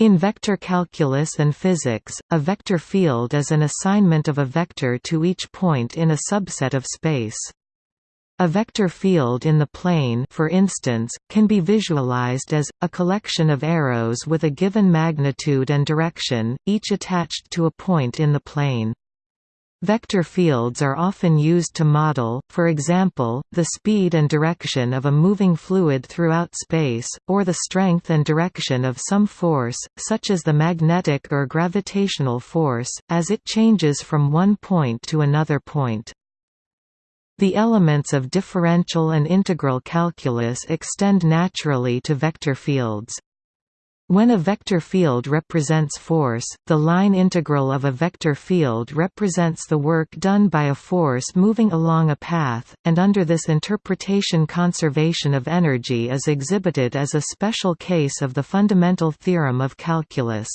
In vector calculus and physics, a vector field is an assignment of a vector to each point in a subset of space. A vector field in the plane for instance, can be visualized as, a collection of arrows with a given magnitude and direction, each attached to a point in the plane. Vector fields are often used to model, for example, the speed and direction of a moving fluid throughout space, or the strength and direction of some force, such as the magnetic or gravitational force, as it changes from one point to another point. The elements of differential and integral calculus extend naturally to vector fields. When a vector field represents force, the line integral of a vector field represents the work done by a force moving along a path, and under this interpretation conservation of energy is exhibited as a special case of the fundamental theorem of calculus.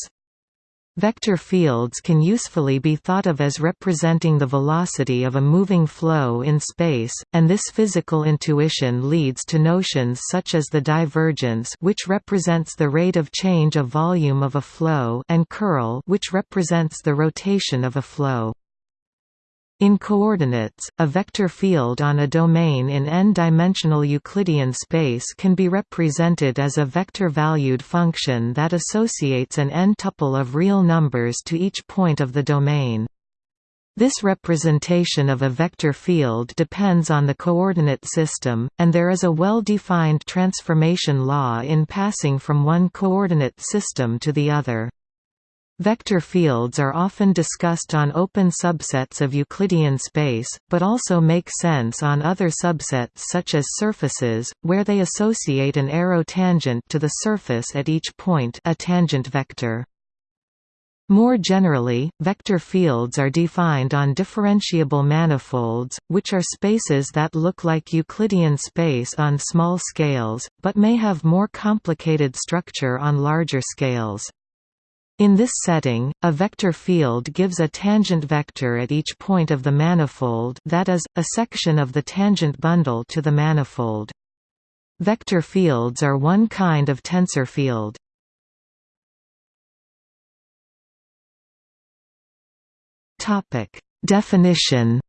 Vector fields can usefully be thought of as representing the velocity of a moving flow in space, and this physical intuition leads to notions such as the divergence which represents the rate of change of volume of a flow and curl which represents the rotation of a flow. In coordinates, a vector field on a domain in n-dimensional Euclidean space can be represented as a vector-valued function that associates an n-tuple of real numbers to each point of the domain. This representation of a vector field depends on the coordinate system, and there is a well-defined transformation law in passing from one coordinate system to the other. Vector fields are often discussed on open subsets of Euclidean space, but also make sense on other subsets such as surfaces, where they associate an arrow tangent to the surface at each point a tangent vector. More generally, vector fields are defined on differentiable manifolds, which are spaces that look like Euclidean space on small scales, but may have more complicated structure on larger scales. In this setting, a vector field gives a tangent vector at each point of the manifold that is, a section of the tangent bundle to the manifold. Vector fields are one kind of tensor field. Definition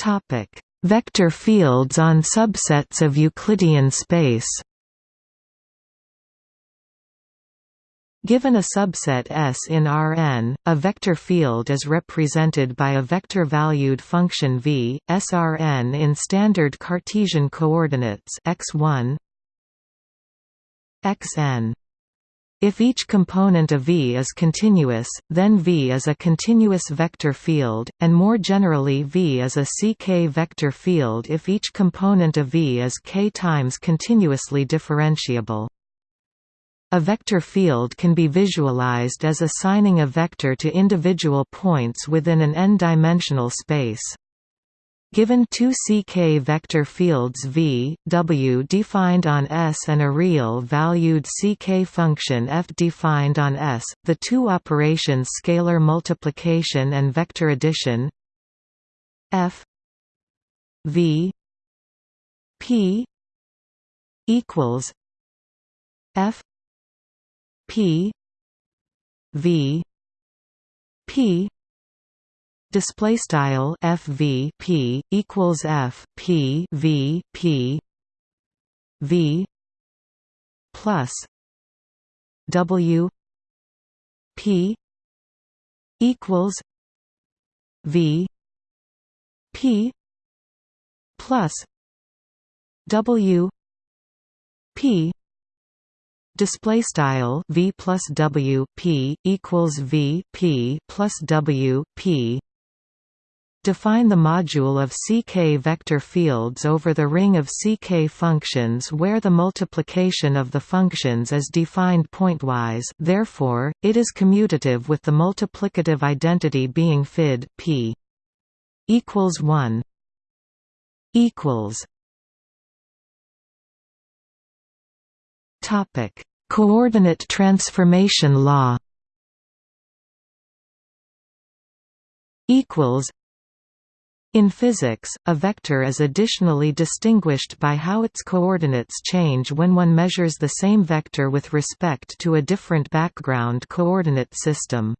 Topic Vector fields on subsets of Euclidean space. Given a subset S in Rn, a vector field is represented by a vector-valued function v, Srn in standard Cartesian coordinates x1 xn if each component of V is continuous, then V is a continuous vector field, and more generally V is a CK vector field if each component of V is k times continuously differentiable. A vector field can be visualized as assigning a vector to individual points within an n-dimensional space. Given two CK vector fields V, W defined on S and a real-valued CK function f defined on S, the two operations scalar multiplication and vector addition f V P equals f P V P display style fv p equals f p v p v plus w p equals v p plus w p display style v plus w p equals v p plus w p Define the module of CK vector fields over the ring of CK functions where the multiplication of the functions is defined pointwise therefore, it is commutative with the multiplicative identity being fid p equals 1 equals topic coordinate transformation law equals In physics, a vector is additionally distinguished by how its coordinates change when one measures the same vector with respect to a different background coordinate system.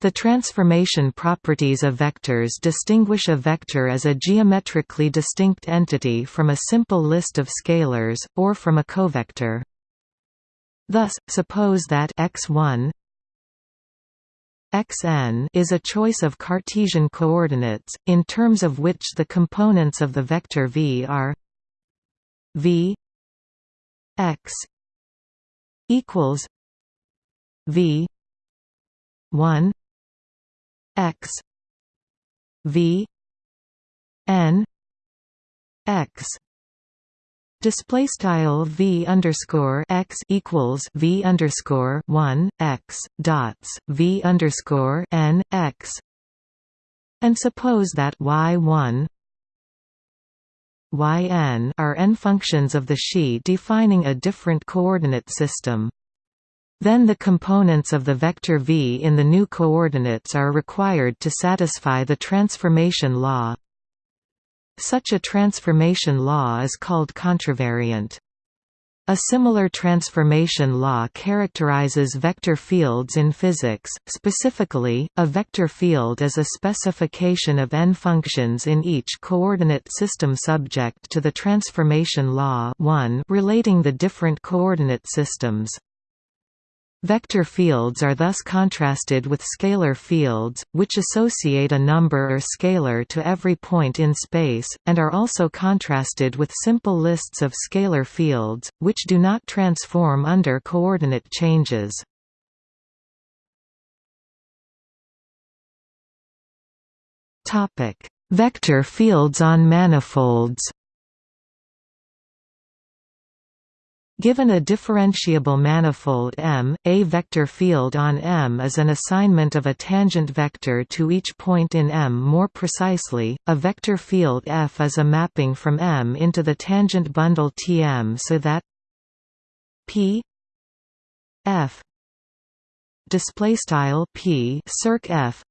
The transformation properties of vectors distinguish a vector as a geometrically distinct entity from a simple list of scalars, or from a covector. Thus, suppose that x1 xn is a choice of Cartesian coordinates, in terms of which the components of the vector v are v x equals v 1 x v n x Display style v underscore x equals v underscore one x dots v underscore n x, and suppose that y one yn are n functions of the Xi defining a different coordinate system. Then the components of the vector v in the new coordinates are required to satisfy the transformation law. Such a transformation law is called contravariant. A similar transformation law characterizes vector fields in physics. Specifically, a vector field is a specification of n functions in each coordinate system subject to the transformation law 1 relating the different coordinate systems. Vector fields are thus contrasted with scalar fields, which associate a number or scalar to every point in space, and are also contrasted with simple lists of scalar fields, which do not transform under coordinate changes. Vector fields on manifolds Given a differentiable manifold M, a vector field on M is an assignment of a tangent vector to each point in M. More precisely, a vector field F is a mapping from M into the tangent bundle Tm so that P F display style P circ F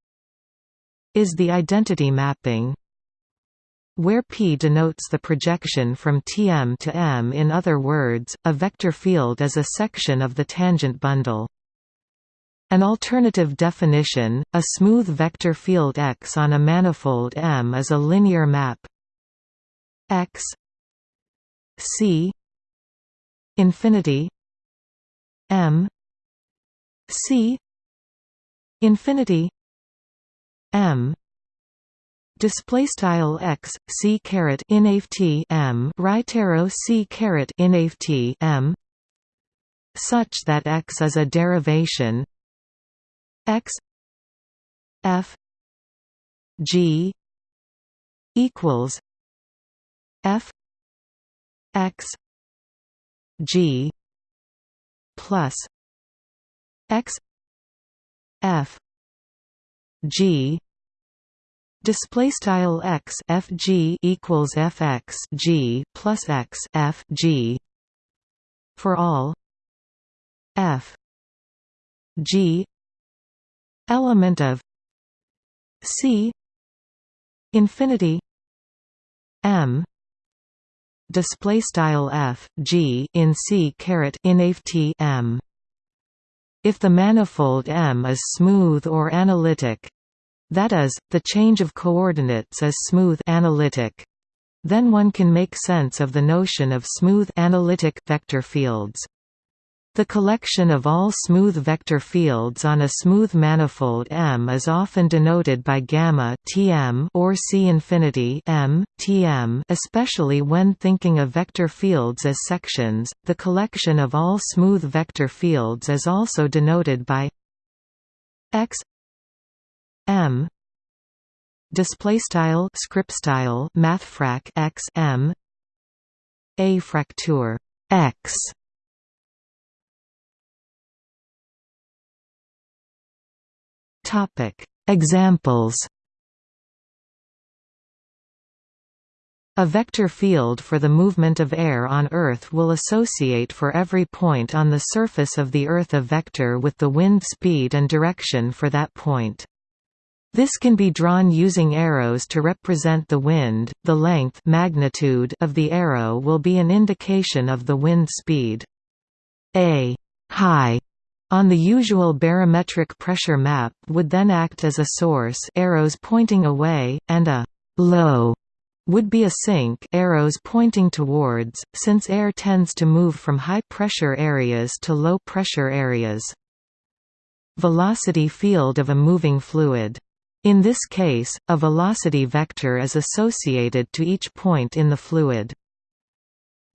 is the identity mapping where P denotes the projection from Tm to M in other words, a vector field is a section of the tangent bundle. An alternative definition, a smooth vector field X on a manifold M is a linear map X C infinity M C infinity M display style x c caret inft m. Right arrow c caret inft m. Such that x is a derivation. X f g equals f x g plus x f g Display style x f g equals f x g plus x f g for all. F g element of c infinity m. Display style f g in c caret in m. If the manifold M is smooth or analytic, that is, the change of coordinates is smooth analytic. Then one can make sense of the notion of smooth analytic vector fields. The collection of all smooth vector fields on a smooth manifold M is often denoted by gamma Tm or C infinity M Tm, especially when thinking of vector fields as sections. The collection of all smooth vector fields is also denoted by x M. Display style script style mathfrak x M. A fraktur x. Topic. Examples. A vector field for the movement of air on Earth will associate for every point on the surface of the Earth a vector with the wind speed and direction for that point. This can be drawn using arrows to represent the wind. The length magnitude of the arrow will be an indication of the wind speed. A high on the usual barometric pressure map would then act as a source arrows pointing away, and a low would be a sink arrows pointing towards, since air tends to move from high-pressure areas to low-pressure areas. Velocity field of a moving fluid in this case, a velocity vector is associated to each point in the fluid.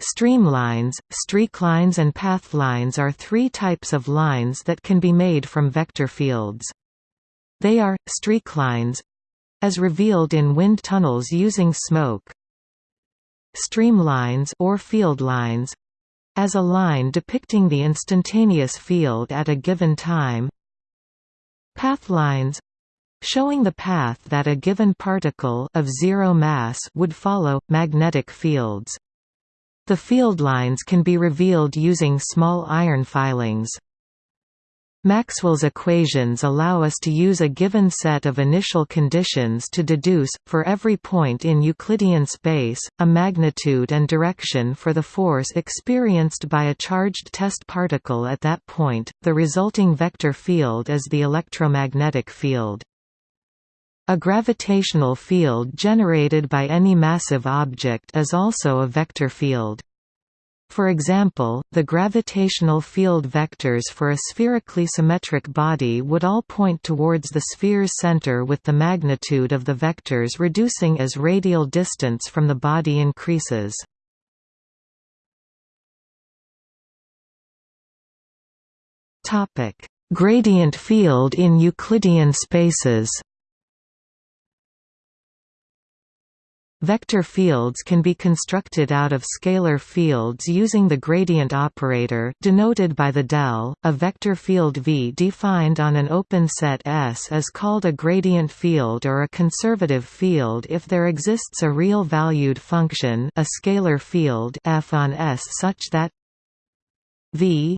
Streamlines, streaklines and pathlines are three types of lines that can be made from vector fields. They are, streaklines as revealed in wind tunnels using smoke streamlines or field lines as a line depicting the instantaneous field at a given time pathlines showing the path that a given particle of zero mass would follow, magnetic fields. The field lines can be revealed using small iron filings. Maxwell's equations allow us to use a given set of initial conditions to deduce, for every point in Euclidean space, a magnitude and direction for the force experienced by a charged test particle at that point. The resulting vector field is the electromagnetic field. A gravitational field generated by any massive object is also a vector field. For example, the gravitational field vectors for a spherically symmetric body would all point towards the sphere's center with the magnitude of the vectors reducing as radial distance from the body increases. Gradient field in Euclidean spaces Vector fields can be constructed out of scalar fields using the gradient operator denoted by the del. A vector field V defined on an open set S is called a gradient field or a conservative field if there exists a real valued function, a scalar field f on S such that V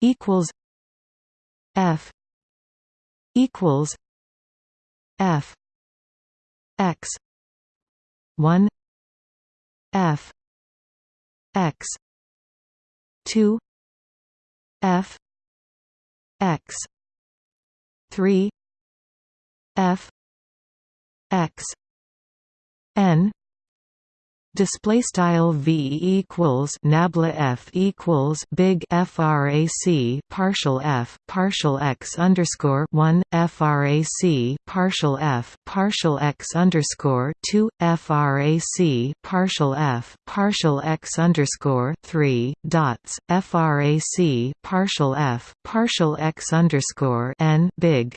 equals F equals F x 1 f x 2 f x 3 f x n display style v equals nabla f equals big frac partial f partial x underscore 1 frac partial f partial x underscore 2 frac partial f partial x underscore 3 dots frac partial f partial x underscore n big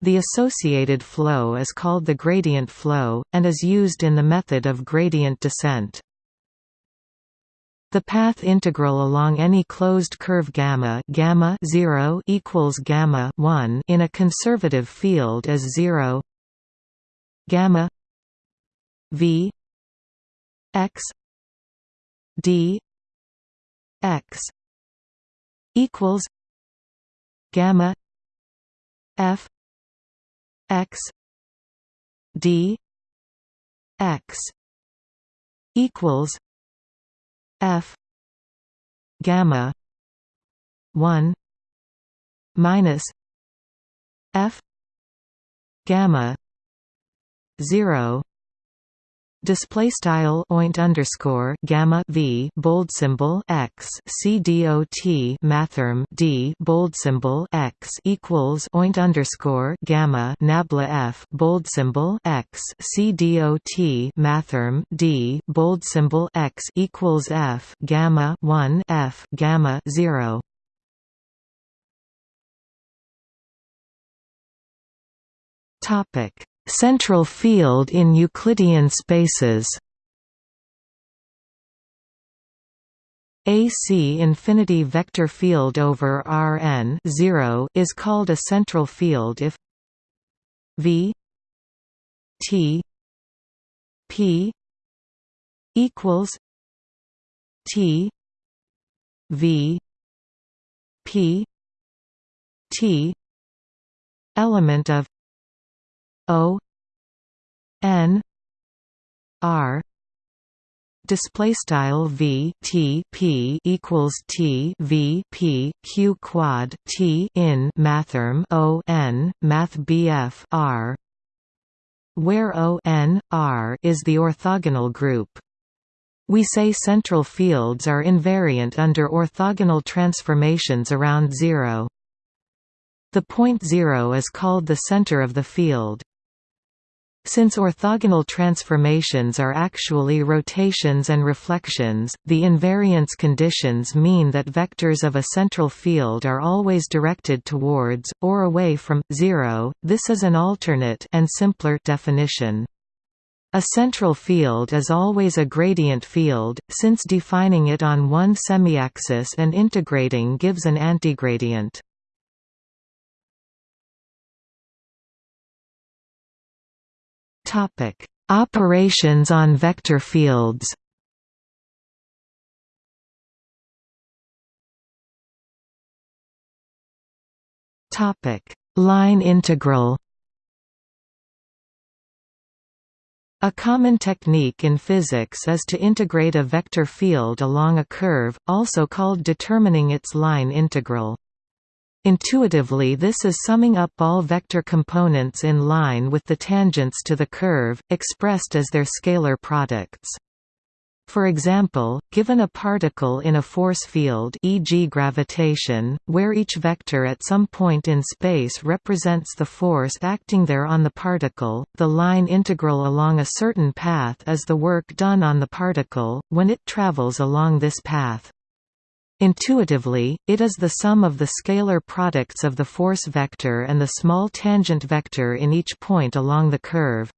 the associated flow is called the gradient flow, and is used in the method of gradient descent. The path integral along any closed curve gamma gamma 0 equals gamma 1 in a conservative field is 0 gamma v x d x equals gamma f x d x equals f gamma 1 minus f gamma 0 Display style oint underscore gamma v bold symbol x c dot mathrm d bold symbol x equals oint underscore gamma nabla f bold symbol x c dot mathrm d bold symbol x equals f gamma one f gamma zero. Topic Central field in Euclidean spaces. AC infinity vector field over Rn 0 is called a central field if V T P equals T V P T element of O N R display style v t p equals t v p q quad t in mathrm o n math bf r where o n r is the orthogonal group we say central fields are invariant under orthogonal transformations around zero. The point zero is called the center of the field. Since orthogonal transformations are actually rotations and reflections, the invariance conditions mean that vectors of a central field are always directed towards, or away from, zero. This is an alternate and simpler definition. A central field is always a gradient field, since defining it on one semiaxis and integrating gives an antigradient. Topic: Operations on vector fields. Topic: Line integral. A common technique in physics is to integrate a vector field along a curve, also called determining its line integral. Intuitively this is summing up all vector components in line with the tangents to the curve, expressed as their scalar products. For example, given a particle in a force field e.g. gravitation, where each vector at some point in space represents the force acting there on the particle, the line integral along a certain path is the work done on the particle, when it travels along this path. Intuitively, it is the sum of the scalar products of the force vector and the small tangent vector in each point along the curve.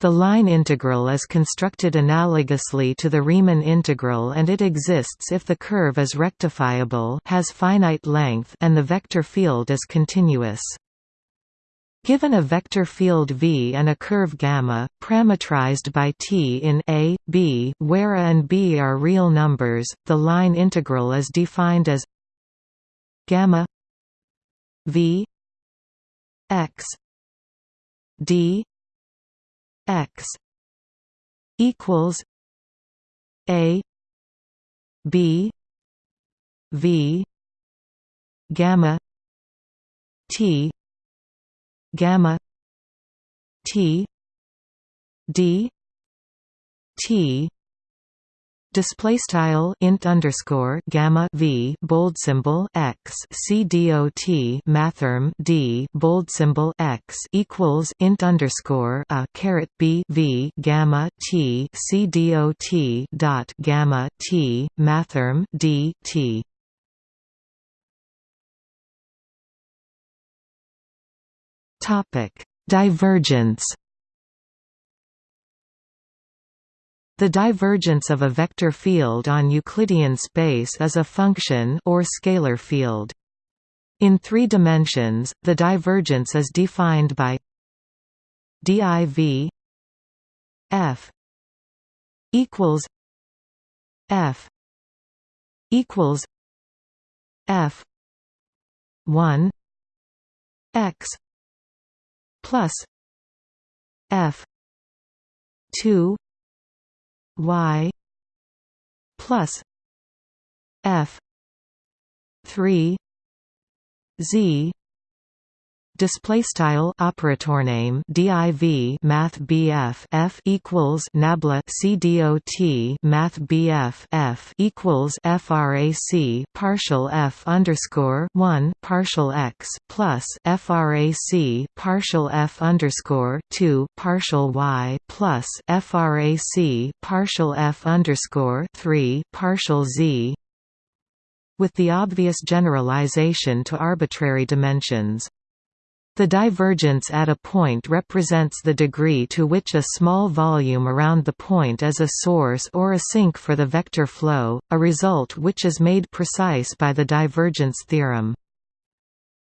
The line integral is constructed analogously to the Riemann integral and it exists if the curve is rectifiable has finite length and the vector field is continuous. Given a vector field V and a curve gamma, parametrized by t in A, B, where A and B are real numbers, the line integral is defined as gamma V x d x equals A B V gamma T gamma T D T display style int underscore gamma v bold symbol x c d o t mathrm d bold symbol x equals int underscore a caret b v gamma t c d o t dot gamma t mathrm d t Topic: Divergence. The divergence of a vector field on Euclidean space is a function or scalar field. In three dimensions, the divergence is defined by div f equals f equals f 1 x plus F two Y plus F three Z display style operator name div math bf f equals nabla cdot math bf f equals frac partial f underscore 1 partial x plus frac partial f underscore 2 partial y plus frac partial f underscore 3 partial z with the obvious generalization to arbitrary dimensions. The divergence at a point represents the degree to which a small volume around the point is a source or a sink for the vector flow, a result which is made precise by the divergence theorem.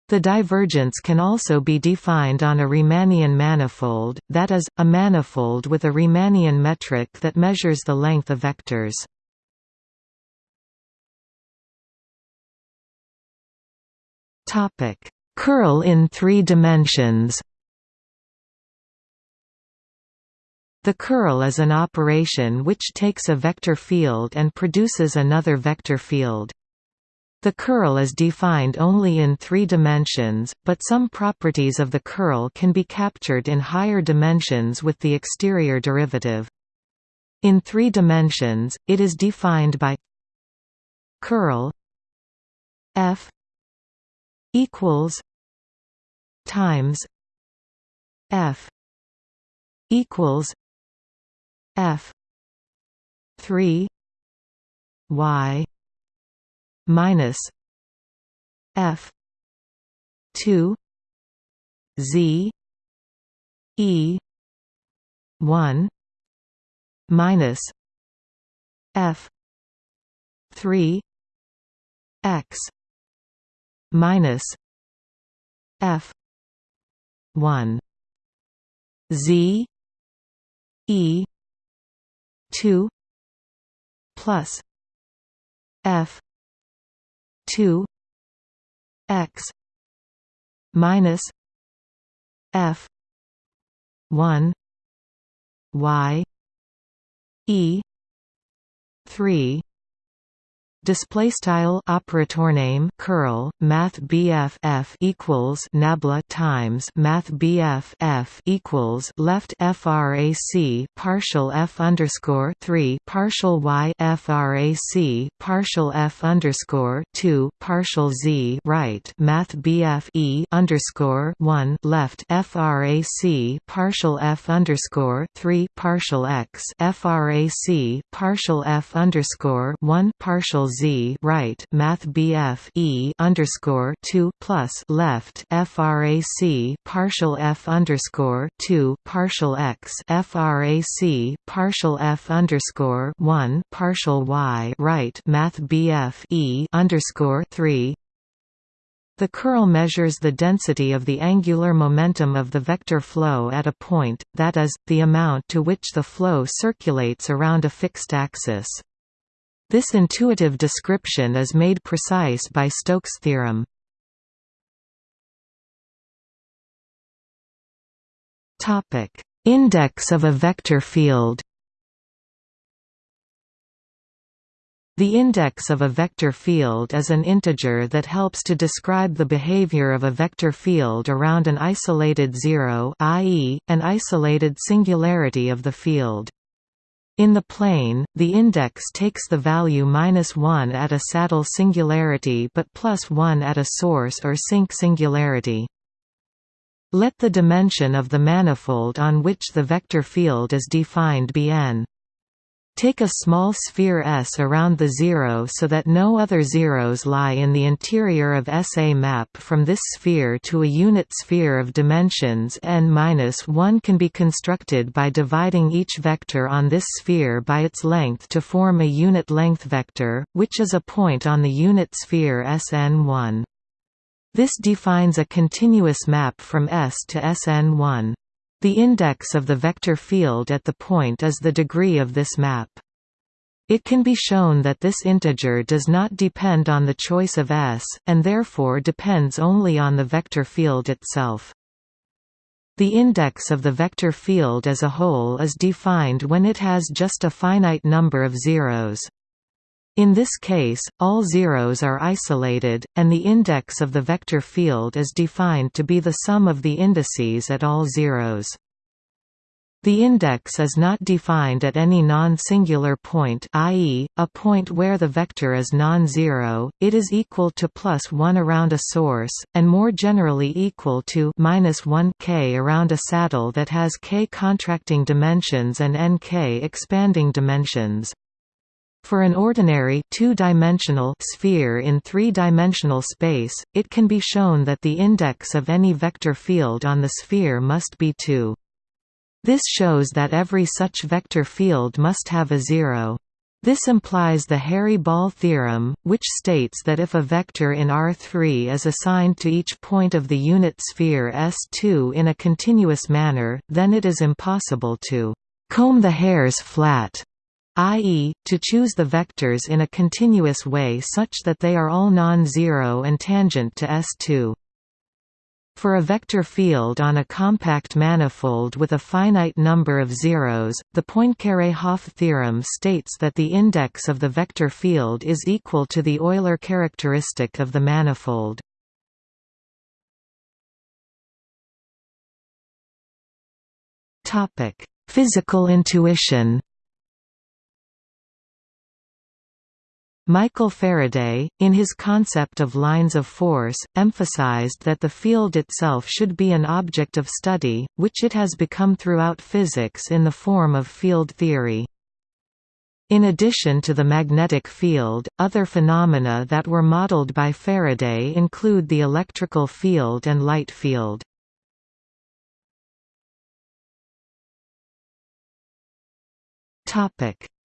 The divergence can also be defined on a Riemannian manifold, that is, a manifold with a Riemannian metric that measures the length of vectors. Topic Curl in three dimensions The curl is an operation which takes a vector field and produces another vector field. The curl is defined only in three dimensions, but some properties of the curl can be captured in higher dimensions with the exterior derivative. In three dimensions, it is defined by curl f equals times f equals f 3 y minus f 2 z e 1 minus f 3 x minus f 1 z e 2 plus f 2 x minus f 1 y e 3 Display style operator name curl math BF F equals nabla times math BF F equals left frac partial F underscore three partial Y frac partial F underscore two partial Z right math BF E underscore one left frac partial F underscore three partial X frac partial F underscore one partial Z right Math BF E underscore two plus left FRAC partial F underscore two partial X FRAC partial F underscore one partial Y right Math BF E underscore three the curl measures the density of the angular momentum of the vector flow at a point, that is, the amount to which the flow circulates around a fixed axis. This intuitive description is made precise by Stokes' theorem. Topic: Index of a vector field The index of a vector field is an integer that helps to describe the behavior of a vector field around an isolated zero i.e., an isolated singularity of the field. In the plane, the index takes the value minus 1 at a saddle singularity but plus 1 at a source or sink singularity. Let the dimension of the manifold on which the vector field is defined be n. Take a small sphere S around the zero so that no other zeros lie in the interior of SA map from this sphere to a unit sphere of dimensions n-1 can be constructed by dividing each vector on this sphere by its length to form a unit length vector, which is a point on the unit sphere Sn1. This defines a continuous map from S to Sn1. The index of the vector field at the point is the degree of this map. It can be shown that this integer does not depend on the choice of S, and therefore depends only on the vector field itself. The index of the vector field as a whole is defined when it has just a finite number of zeros. In this case, all zeros are isolated, and the index of the vector field is defined to be the sum of the indices at all zeros. The index is not defined at any non-singular point i.e., a point where the vector is non-zero, it is equal to plus 1 around a source, and more generally equal to minus 1 k around a saddle that has k contracting dimensions and nk expanding dimensions. For an ordinary two-dimensional sphere in three-dimensional space, it can be shown that the index of any vector field on the sphere must be 2. This shows that every such vector field must have a zero. This implies the hairy ball theorem, which states that if a vector in R3 is assigned to each point of the unit sphere S2 in a continuous manner, then it is impossible to comb the hairs flat i.e., to choose the vectors in a continuous way such that they are all non-zero and tangent to S2. For a vector field on a compact manifold with a finite number of zeros, the Poincare-Hopf theorem states that the index of the vector field is equal to the Euler characteristic of the manifold. Physical intuition Michael Faraday, in his concept of lines of force, emphasized that the field itself should be an object of study, which it has become throughout physics in the form of field theory. In addition to the magnetic field, other phenomena that were modeled by Faraday include the electrical field and light field.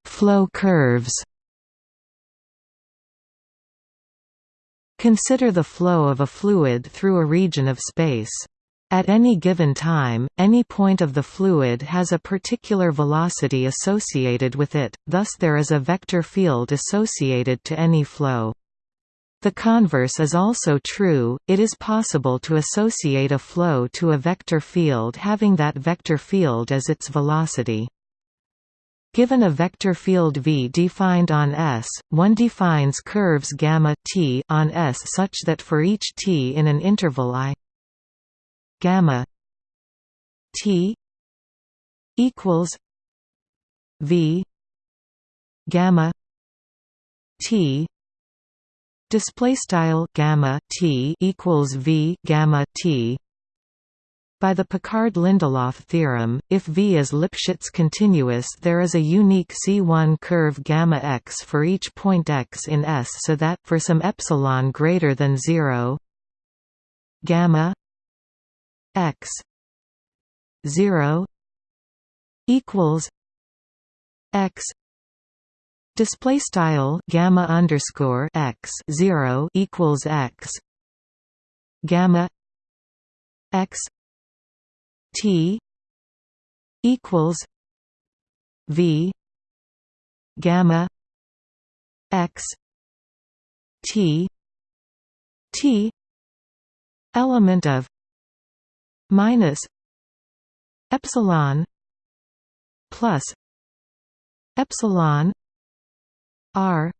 Flow curves Consider the flow of a fluid through a region of space. At any given time, any point of the fluid has a particular velocity associated with it, thus there is a vector field associated to any flow. The converse is also true, it is possible to associate a flow to a vector field having that vector field as its velocity. Given a vector field V defined on S, one defines curves gamma t on S such that for each t in an interval i gamma t equals V gamma t display style gamma t equals V gamma t by the Picard-Lindelof theorem, if V is Lipschitz continuous there is a unique C1 curve gamma x for each point x in S so that, for some epsilon greater than 0 gamma x 0 equals x display style gamma underscore x 0 equals x gamma x T equals V gamma X T T element of minus epsilon plus epsilon R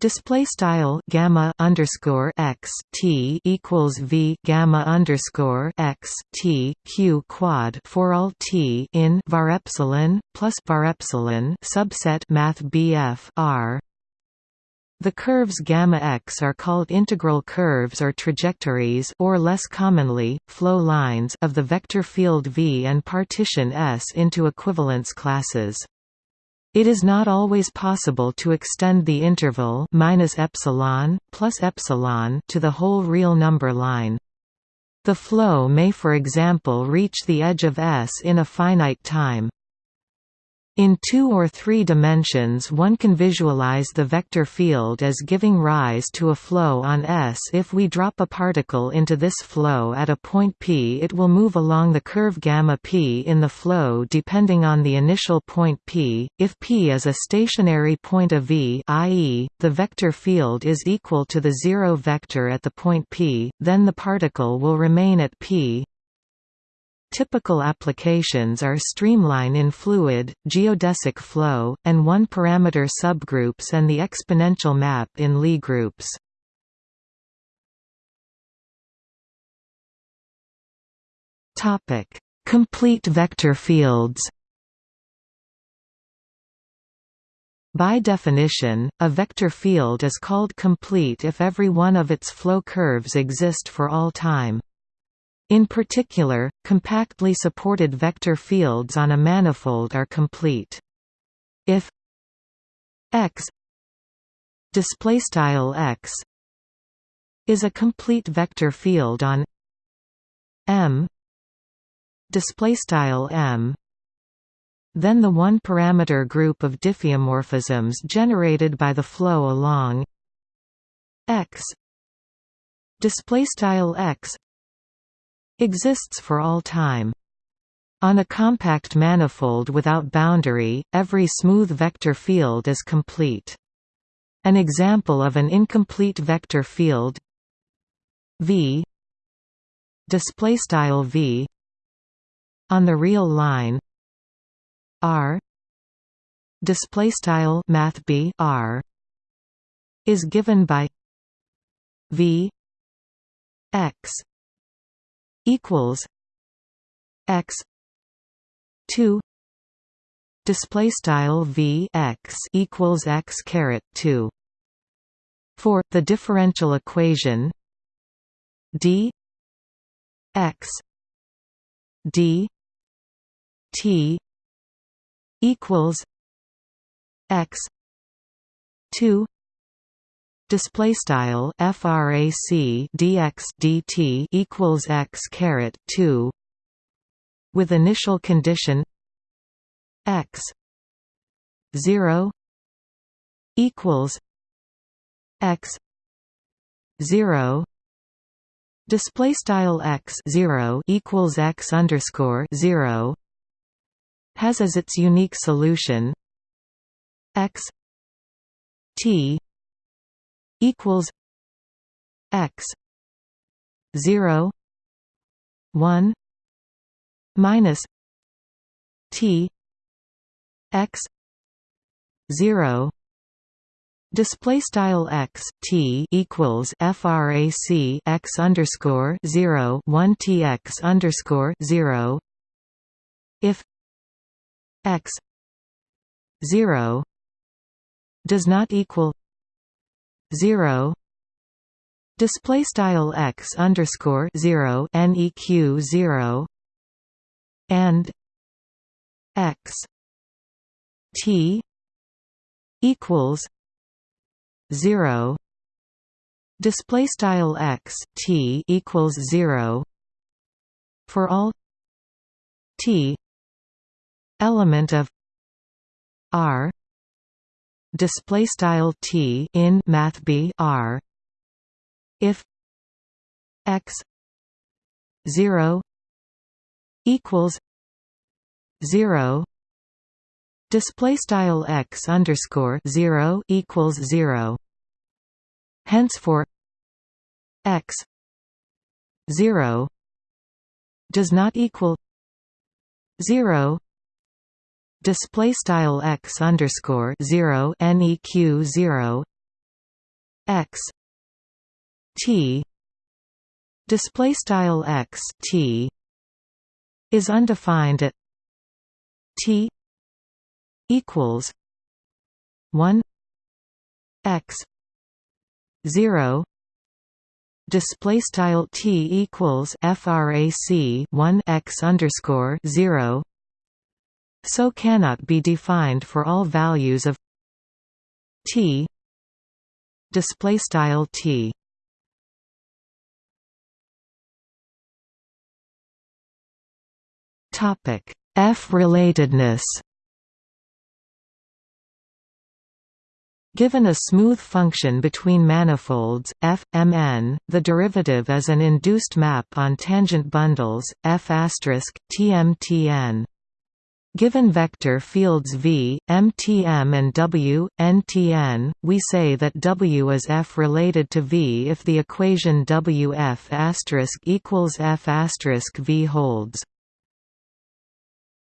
display style gamma underscore x t equals v gamma underscore x t q quad for all t in var epsilon plus var epsilon subset math bf r. The curves gamma x are called integral curves or trajectories or less commonly, flow lines of the vector field V and partition S into equivalence classes. It is not always possible to extend the interval minus epsilon plus epsilon to the whole real number line. The flow may for example reach the edge of S in a finite time. In two or three dimensions one can visualize the vector field as giving rise to a flow on S. If we drop a particle into this flow at a point P it will move along the curve gamma P in the flow depending on the initial point P. If P is a stationary point of V i.e., the vector field is equal to the zero vector at the point P, then the particle will remain at P, Typical applications are streamline in fluid, geodesic flow, and one-parameter subgroups and the exponential map in Lie groups. Complete vector fields By definition, a vector field is called complete if every one of its flow curves exist for all time. In particular, compactly supported vector fields on a manifold are complete. If x displaystyle x is a complete vector field on M displaystyle M then the one-parameter group of diffeomorphisms generated by the flow along x displaystyle x exists for all time. On a compact manifold without boundary, every smooth vector field is complete. An example of an incomplete vector field V display style v on the real line r display style math b r is given by v x equals x 2 display style v x equals x caret 2 for the differential equation d x d t equals x 2 display style frac dx dt equals x caret 2 with initial condition x 0 equals x 0 display style x 0 equals x underscore 0 has as its unique solution x t equals x 0 1 minus t x 0 Display style x t equals frac x underscore zero one t x underscore zero. If x zero does not equal zero, display style x underscore zero neq zero, and x t equals 0 display style x t equals 0 for all t element of r display style t in math b r. If x 0 equals 0 display style x underscore 0 equals 0 hence for x 0 does not equal 0 display style x underscore 0 neq 0 x t display style x t is undefined at t equals 1 x 0 display style t equals frac 1 x underscore 0 so cannot be defined for all values of t. Display style t. Topic f relatedness. Given a smooth function between manifolds, f, mn, the derivative is an induced map on tangent bundles, f tmtn. Given vector fields v, mtm and w, ntn, we say that w is f related to v if the equation wf equals f v holds.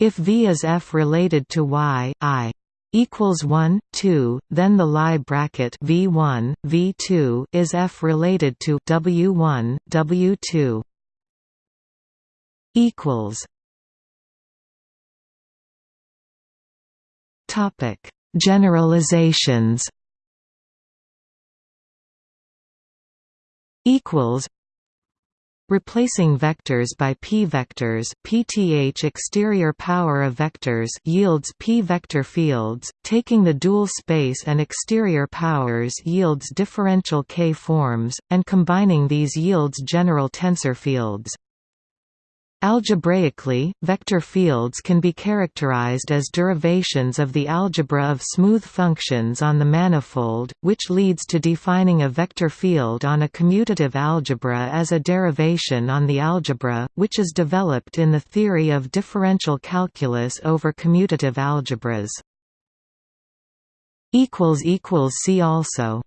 If v is f related to y, i equals 1 2 then the Lie bracket v1 v2 is f related to w1 w2 equals topic generalizations equals Replacing vectors by p-vectors pth exterior power of vectors yields p-vector fields, taking the dual space and exterior powers yields differential k-forms, and combining these yields general tensor fields. Algebraically, vector fields can be characterized as derivations of the algebra of smooth functions on the manifold, which leads to defining a vector field on a commutative algebra as a derivation on the algebra, which is developed in the theory of differential calculus over commutative algebras. See also